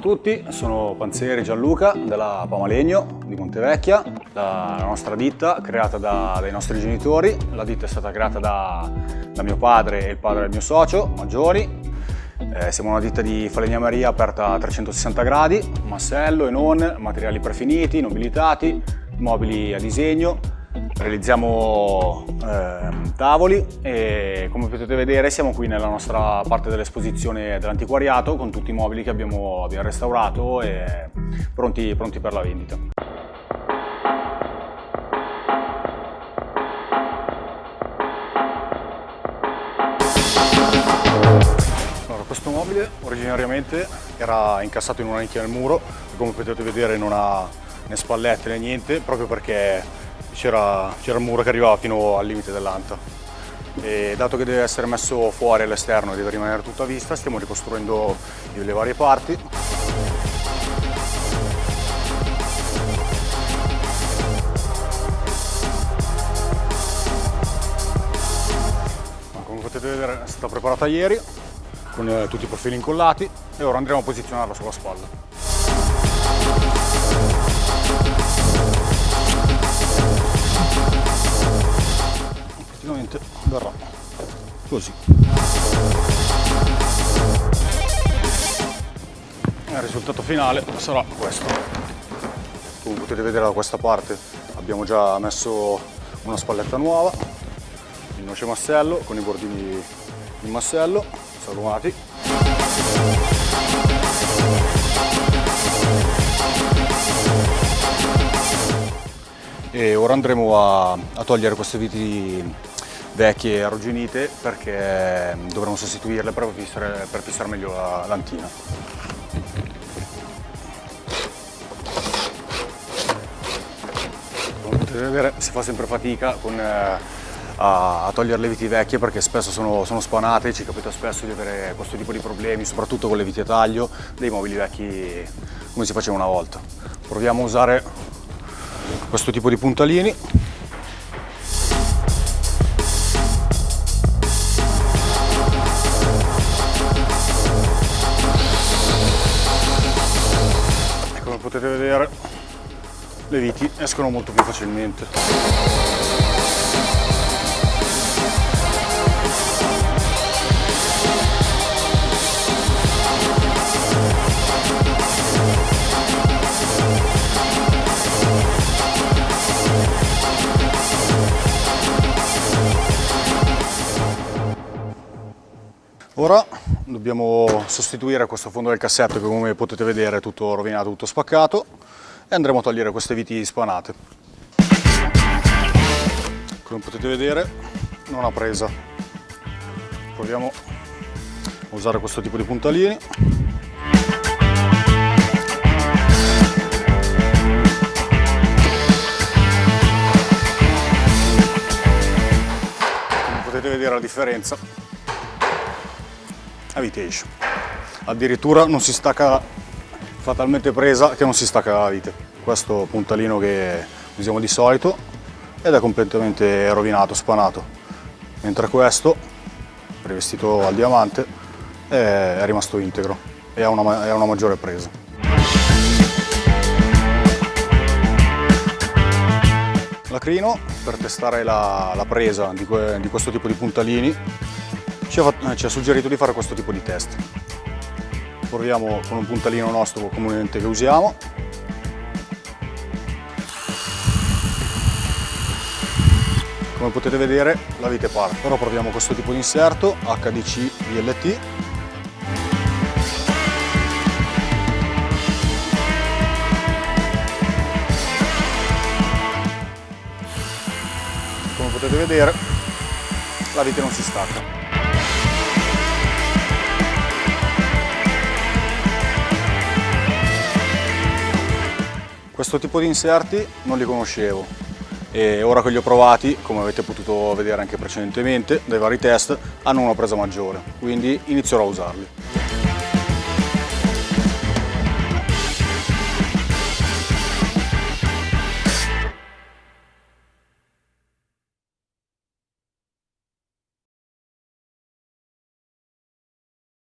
tutti, sono Panzeri Gianluca della Pamalegno di Montevecchia, la nostra ditta creata da, dai nostri genitori. La ditta è stata creata da, da mio padre e il padre del mio socio, Maggiori. Eh, siamo una ditta di falegnameria aperta a 360 gradi, massello e non, materiali prefiniti, nobilitati, mobili a disegno, realizziamo eh, tavoli e come potete vedere siamo qui nella nostra parte dell'esposizione dell'antiquariato con tutti i mobili che abbiamo, abbiamo restaurato e pronti, pronti per la vendita. Allora, questo mobile originariamente era incassato in una nicchia nel muro come potete vedere non ha né spallette né niente proprio perché c'era il muro che arrivava fino al limite dell'anta. E dato che deve essere messo fuori all'esterno e deve rimanere tutto a vista, stiamo ricostruendo le varie parti. Come potete vedere è stata preparata ieri con eh, tutti i profili incollati e ora andremo a posizionarla sulla spalla. Così. Il risultato finale sarà questo. Come potete vedere da questa parte. Abbiamo già messo una spalletta nuova. Il noce massello con i bordini in massello salumati. E ora andremo a, a togliere queste viti vecchie arrugginite perché mm, dovremo sostituirle per fissare, per fissare meglio la lantina. Come potete vedere si fa sempre fatica con, eh, a, a, togliere le viti vecchie perché spesso sono, sono spanate, ci capita spesso di avere questo tipo di problemi, soprattutto con le viti a taglio dei mobili vecchi come si faceva una volta. Proviamo a usare questo tipo di puntalini potete vedere. Le viti escono molto più facilmente. Ora dobbiamo sostituire questo fondo del cassetto che come potete vedere è tutto rovinato, tutto spaccato e andremo a togliere queste viti spanate. Come potete vedere non ha presa. Proviamo a usare questo tipo di puntalini. Come potete vedere la differenza a vite Addirittura non si stacca fatalmente presa che non si stacca la vite. Questo puntalino che usiamo di solito ed è completamente rovinato, spanato. Mentre questo, rivestito al diamante, è rimasto integro e ha una, una maggiore presa. Lacrino per testare la, la presa di, que, di questo tipo di puntalini ci ha, ci ha suggerito di fare questo tipo di test. Proviamo con un puntalino nostro comunemente che usiamo. Come potete vedere la vite parte. Ora proviamo questo tipo di inserto HDC VLT come potete vedere la vite non si stacca Questo tipo di inserti non li conoscevo e ora che li ho provati, come avete potuto vedere anche precedentemente dai vari test, hanno una presa maggiore, quindi inizierò a usarli.